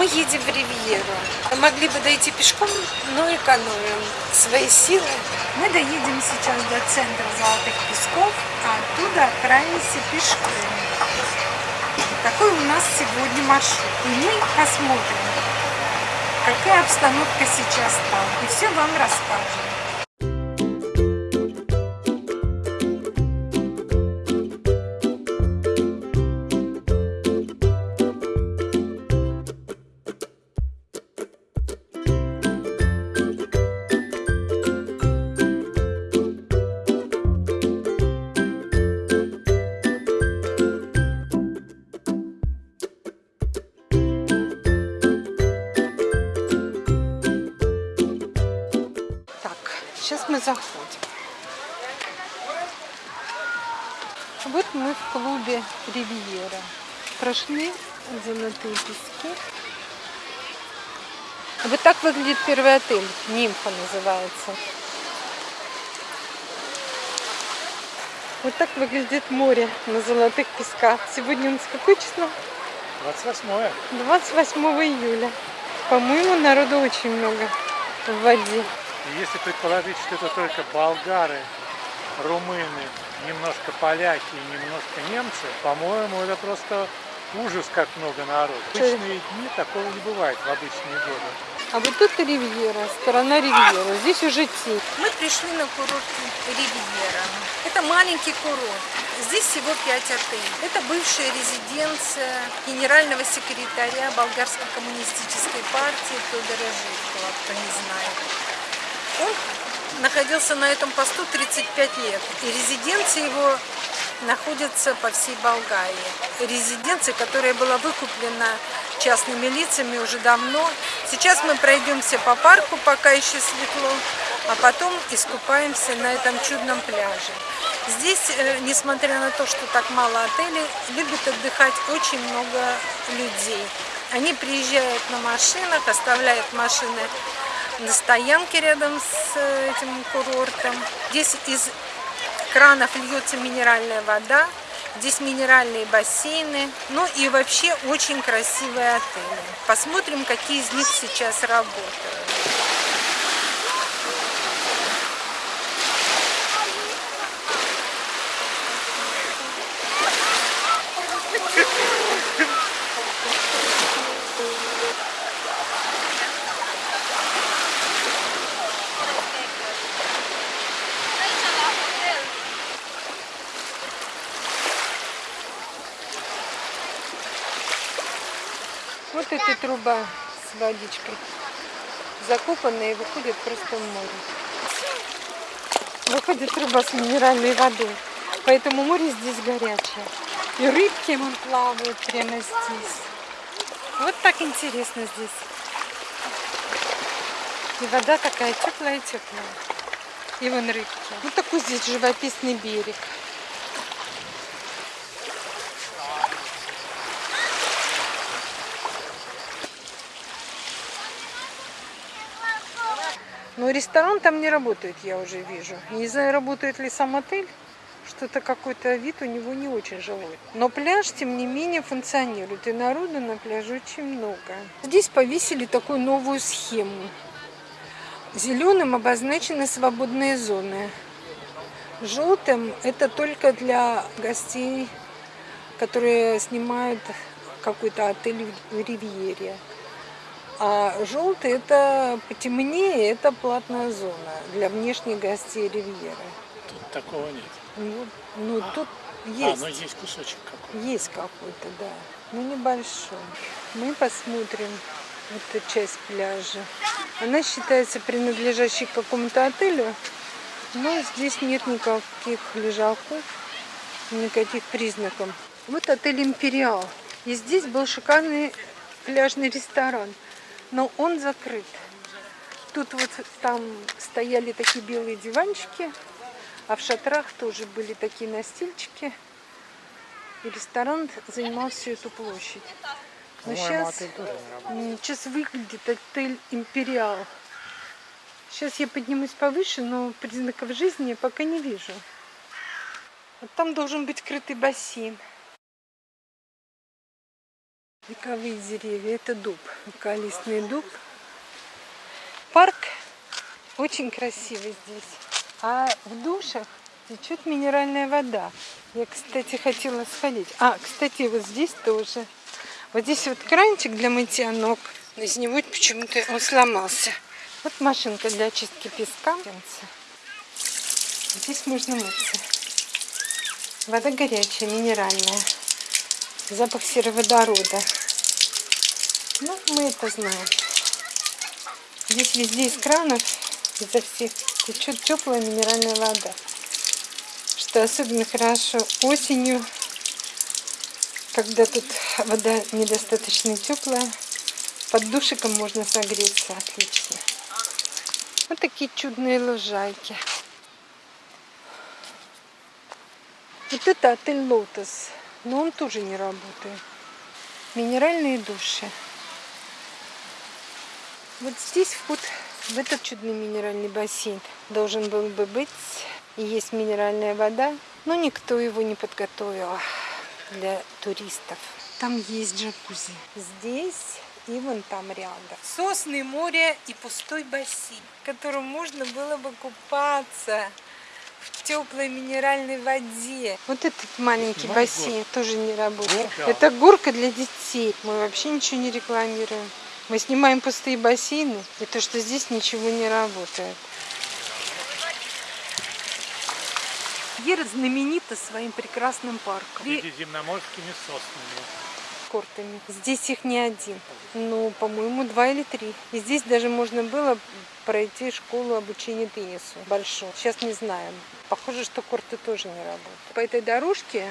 Мы едем в Ривьеру. Могли бы дойти пешком, но экономим свои силы. Мы доедем сейчас до центра Золотых Песков, а оттуда отправимся пешком. Такой у нас сегодня маршрут. И мы посмотрим, какая обстановка сейчас там. И все вам расскажем. Сейчас мы заходим. Вот мы в клубе Ривьера. Прошли золотые пески. Вот так выглядит первый отель. Нимфа называется. Вот так выглядит море на золотых песках. Сегодня у нас какое число? 28 28 июля. По-моему, народу очень много в воде. И если предположить, что это только болгары, румыны, немножко поляки и немножко немцы, по-моему, это просто ужас, как много народу. В обычные дни такого не бывает в обычные годы. А вот тут Ривьера, сторона Ривьера. Здесь уже тень. Мы пришли на курорт Ривьера. Это маленький курорт. Здесь всего пять отелей. Это бывшая резиденция генерального секретаря Болгарской коммунистической партии Федора Жиркова, кто не знает. Он находился на этом посту 35 лет. И резиденция его находится по всей Болгарии. Резиденция, которая была выкуплена частными лицами уже давно. Сейчас мы пройдемся по парку, пока еще светло, а потом искупаемся на этом чудном пляже. Здесь, э, несмотря на то, что так мало отелей, любит отдыхать очень много людей. Они приезжают на машинах, оставляют машины на стоянке рядом с э, этим курортом. Здесь из кранов льется минеральная вода, здесь минеральные бассейны, ну и вообще очень красивые отели. Посмотрим, какие из них сейчас работают. Вот эта труба с водичкой закопанная и выходит просто в море. Выходит труба с минеральной водой. Поэтому море здесь горячее. И рыбки вон плавают прямо здесь. Вот так интересно здесь. И вода такая теплая-теплая. И вон рыбки. Вот такой здесь живописный берег. Но ресторан там не работает, я уже вижу. Не знаю, работает ли сам отель. Что-то какой-то вид у него не очень жилой. Но пляж, тем не менее, функционирует. И народу на пляже очень много. Здесь повесили такую новую схему. Зеленым обозначены свободные зоны. Желтым это только для гостей, которые снимают какой-то отель в Ривьере. А желтый это потемнее, это платная зона для внешних гостей Ривьеры. Тут такого нет. Ну, ну а, тут есть. А, ну есть кусочек какой-то. Есть какой-то, да. Но небольшой. Мы посмотрим эту часть пляжа. Она считается принадлежащей к какому-то отелю, но здесь нет никаких лежаков, никаких признаков. Вот отель «Империал». И здесь был шикарный пляжный ресторан но он закрыт. Тут вот там стояли такие белые диванчики, а в шатрах тоже были такие настильчики. И ресторан занимал всю эту площадь. Но сейчас, сейчас выглядит отель «Империал». Сейчас я поднимусь повыше, но признаков жизни я пока не вижу. Вот там должен быть крытый бассейн. Вековые деревья. Это дуб. Веколистный дуб. Парк очень красивый здесь. А в душах течет минеральная вода. Я, кстати, хотела сходить. А, кстати, вот здесь тоже. Вот здесь вот кранчик для мытья ног. Из него почему-то он сломался. Вот машинка для очистки песка. Здесь можно мыться. Вода горячая, минеральная. Запах сероводорода. Ну, мы это знаем. Здесь везде из кранов, изо всех течет теплая минеральная вода. Что особенно хорошо осенью, когда тут вода недостаточно теплая, под душиком можно согреться отлично. Вот такие чудные лужайки. Вот это отель Лотос, но он тоже не работает. Минеральные души. Вот здесь вход в этот чудный минеральный бассейн должен был бы быть. И есть минеральная вода, но никто его не подготовил для туристов. Там есть джакузи. Здесь и вон там рядом. Сосны, море и пустой бассейн, в котором можно было бы купаться в теплой минеральной воде. Вот этот маленький Снимай бассейн горку. тоже не работает. Горка. Это горка для детей. Мы вообще ничего не рекламируем. Мы снимаем пустые бассейны, и то, что здесь ничего не работает. Ера знаменита своим прекрасным парком. И Средиземноморскими соснами. Кортами. Здесь их не один. Ну, по-моему, два или три. И здесь даже можно было пройти школу обучения теннису большую. Сейчас не знаем. Похоже, что корты тоже не работают. По этой дорожке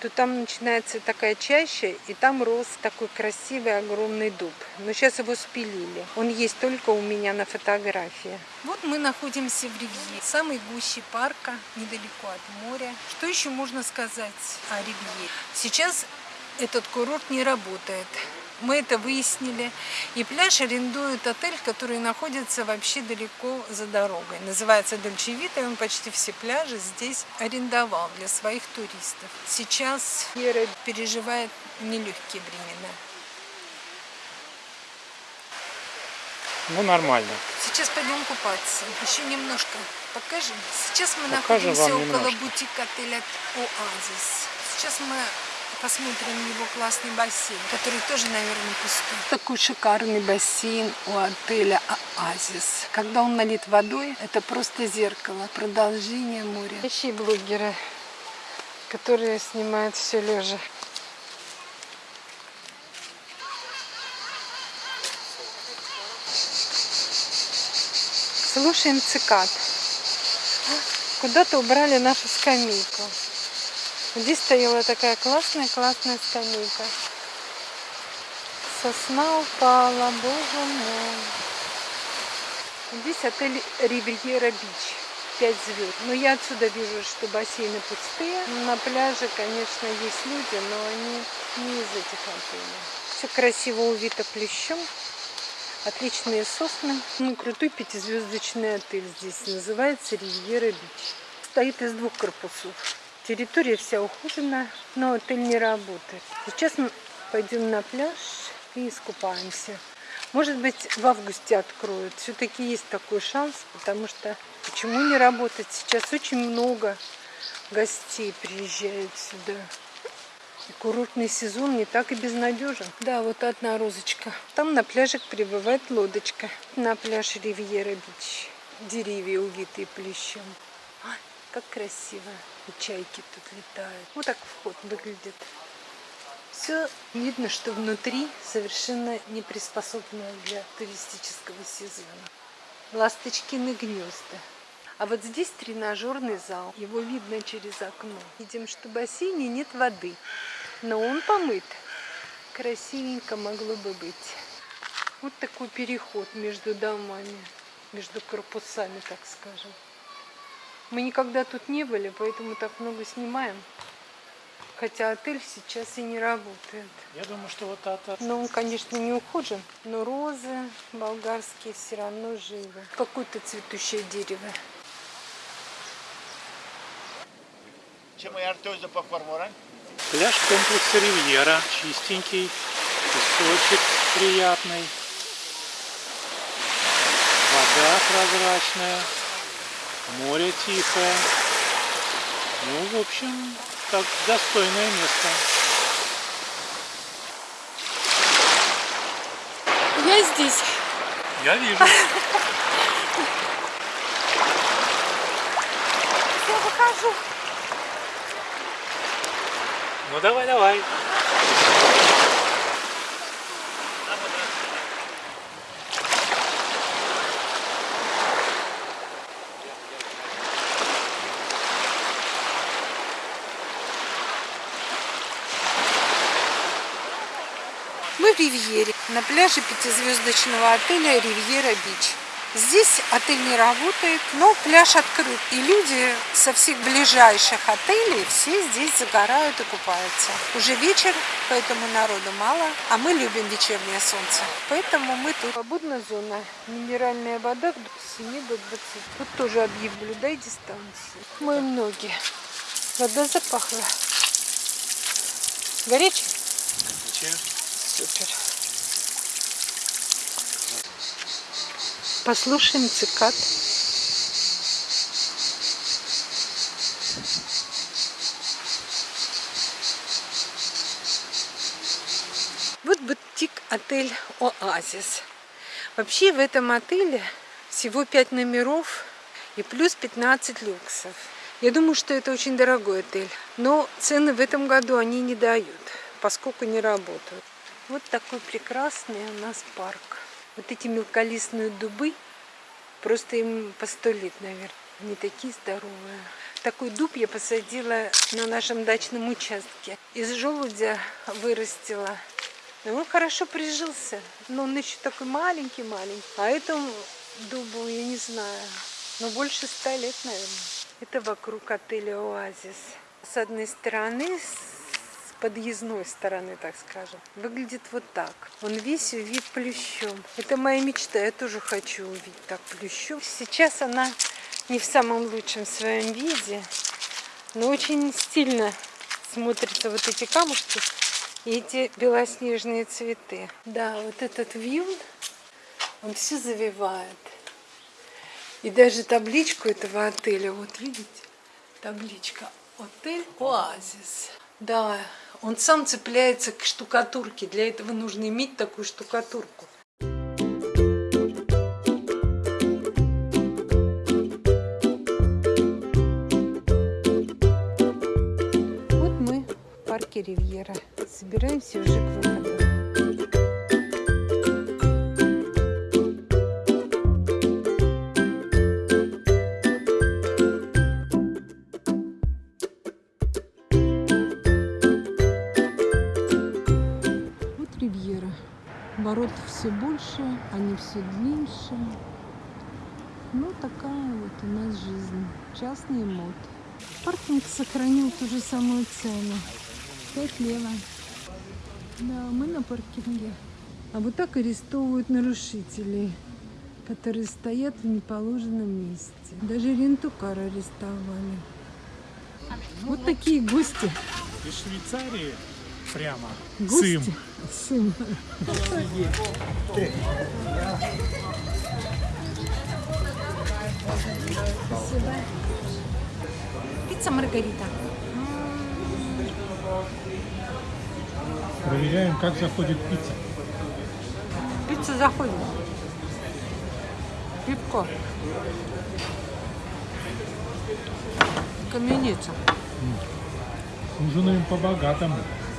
то там начинается такая чаща, и там рос такой красивый огромный дуб. Но сейчас его спилили. Он есть только у меня на фотографии. Вот мы находимся в Ривьере, самой гуще парка, недалеко от моря. Что еще можно сказать о Ривьере? Сейчас этот курорт не работает. Мы это выяснили. И пляж арендует отель, который находится вообще далеко за дорогой. Называется Дольчевита, и он почти все пляжи здесь арендовал для своих туристов. Сейчас Ера переживает нелегкие времена. Ну, нормально. Сейчас пойдем купаться. Еще немножко покажем. Сейчас мы Покажем находимся около немножко. бутика отеля Оазис. Сейчас мы посмотрим его классный бассейн, который тоже, наверное, пустой. Такой шикарный бассейн у отеля Оазис. Когда он налит водой, это просто зеркало, продолжение моря. Ищи блогеры, которые снимают все лежа. Слушаем цикад. Куда-то убрали нашу скамейку. Здесь стояла такая классная-классная скамейка. Сосна упала, боже мой. Здесь отель Ривьера Бич. 5 звезд. Но я отсюда вижу, что бассейны пустые. На пляже, конечно, есть люди, но они не из этих отелей. Все красиво увито плещом. Отличные сосны. Ну, крутой пятизвездочный отель здесь. Называется Ривьера Бич. Стоит из двух корпусов. Территория вся ухожена, но отель не работает. Сейчас мы пойдем на пляж и искупаемся. Может быть, в августе откроют. Все-таки есть такой шанс, потому что почему не работать? Сейчас очень много гостей приезжают сюда. И курортный сезон не так и безнадежен. Да, вот одна розочка. Там на пляжик прибывает лодочка. На пляж Ривьера Бич. Деревья увитые плещом. Как красиво. И чайки тут летают. Вот так вход выглядит. Все видно, что внутри совершенно не приспособлено для туристического сезона. Ласточкины гнезда. А вот здесь тренажерный зал. Его видно через окно. Видим, что в бассейне нет воды. Но он помыт. Красивенько могло бы быть. Вот такой переход между домами, между корпусами, так скажем. Мы никогда тут не были, поэтому так много снимаем. Хотя отель сейчас и не работает. Я думаю, что вот это... Но он, конечно, не ухожен, но розы болгарские все равно живы. Какое-то цветущее дерево. Пляж комплекса Ривьера. Чистенький. Песочек приятный. Вода прозрачная. Море тихое. Ну, в общем, так достойное место. Я здесь. Я вижу. Я выхожу. Ну давай, давай. Ривьере, на пляже пятизвездочного отеля Ривьера Бич. Здесь отель не работает, но пляж открыт. И люди со всех ближайших отелей все здесь загорают и купаются. Уже вечер, поэтому народу мало, а мы любим вечернее солнце. Поэтому мы тут. Свободная зона. Минеральная вода с 7 до 20. Тут тоже объявлю, дай дистанцию. Моем ноги. Вода запахла. Горячая? Супер. Послушаем цикад. Вот бутик-отель «Оазис». Вообще в этом отеле всего 5 номеров и плюс 15 люксов. Я думаю, что это очень дорогой отель. Но цены в этом году они не дают, поскольку не работают. Вот такой прекрасный у нас парк. Вот эти мелколистные дубы, просто им по сто лет, наверное. Они такие здоровые. Такой дуб я посадила на нашем дачном участке. Из желудя вырастила. И он хорошо прижился. Но он еще такой маленький-маленький. А этому дубу, я не знаю, но больше ста лет, наверное. Это вокруг отеля «Оазис». С одной стороны, с подъездной стороны, так скажем, выглядит вот так. Он весь увит плющом. Это моя мечта, я тоже хочу увидеть так плющом. Сейчас она не в самом лучшем своем виде, но очень стильно смотрятся вот эти камушки и эти белоснежные цветы. Да, вот этот вьюн, он все завивает. И даже табличку этого отеля, вот видите, табличка «Отель Оазис». Да, он сам цепляется к штукатурке. Для этого нужно иметь такую штукатурку. Вот мы в парке Ривьера. Собираемся уже к выходу. Ворот все больше, они все длиннее. Ну, такая вот у нас жизнь. Частный мод. Паркинг сохранил ту же самую цену. 5 лево. Да, мы на паркинге. А вот так арестовывают нарушителей, которые стоят в неположенном месте. Даже рентукар арестовали. Вот такие гости. Из Швейцарии прямо. Гости. Сым. Сым. Спасибо. Пицца Маргарита. Проверяем, как заходит пицца. Пицца заходит. Пивко. Каменица. Ужинаем по-богатому.